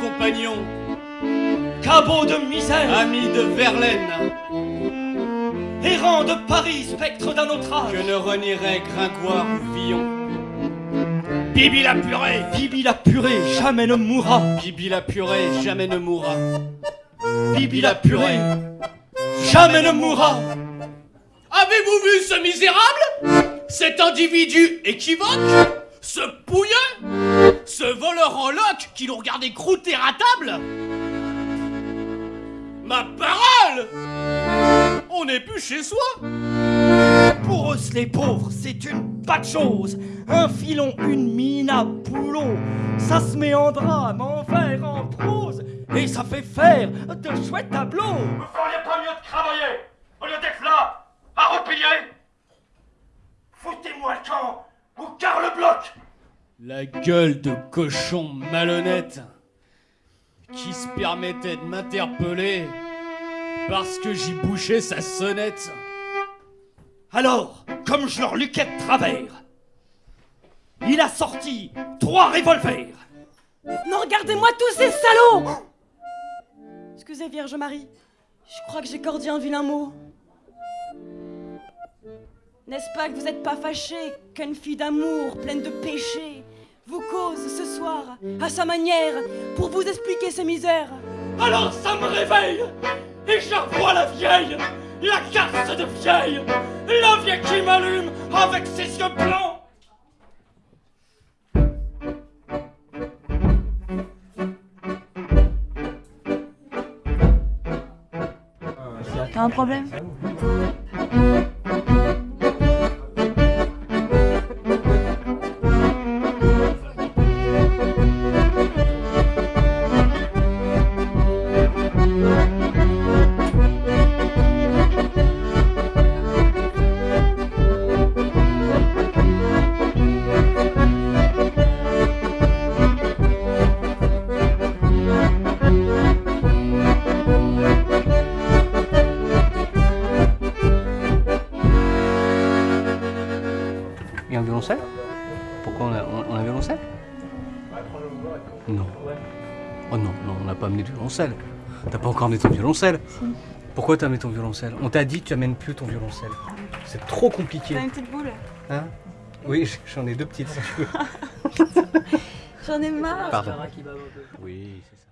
compagnon, Cabot de misère, ami de Verlaine, errant de Paris, spectre d'un autre âge. que ne renierait Gringoire ou Villon. Bibi la purée, Bibi la purée, jamais ne mourra. Bibi la purée jamais ne mourra. Bibi la purée, jamais ne mourra. Avez-vous vu ce misérable? Cet individu équivoque? Ce pouilleux Ce voleur en loque qui nous regardait croûter à table Ma parole On n'est plus chez soi Pour eux, les pauvres, c'est une pas de chose. Un filon, une mine à boulot. Ça se met en drame, en vers, en prose. Et ça fait faire de chouettes tableaux. Vous feriez pas mieux de travailler au lieu d'être là, à replier Foutez-moi le camp ou car le bloc La gueule de cochon malhonnête qui se permettait de m'interpeller parce que j'y bouchais sa sonnette. Alors, comme je leur luquais de travers, il a sorti trois revolvers. Non, regardez-moi tous ces salauds Excusez, Vierge Marie, je crois que j'ai cordi un vilain mot. N'est-ce pas que vous n'êtes pas fâché qu'une fille d'amour pleine de péchés vous cause ce soir, à sa manière, pour vous expliquer ses misères. Alors ça me réveille et je revois la vieille, la casse de vieille, la vieille qui m'allume avec ses yeux blancs. T'as un problème Il y a un violoncelle? Pourquoi on a, on- on a un violoncelle? Non. Oh non, non, on n'a pas amené de violoncelle. T'as pas encore amené ton violoncelle? Pourquoi t'as amené ton violoncelle? On t'a dit que tu amènes plus ton violoncelle. C'est trop compliqué. une petite boule? Hein? Oui, j'en ai deux petites si tu veux. J'en ai marre Pardon. Oui, c'est ça.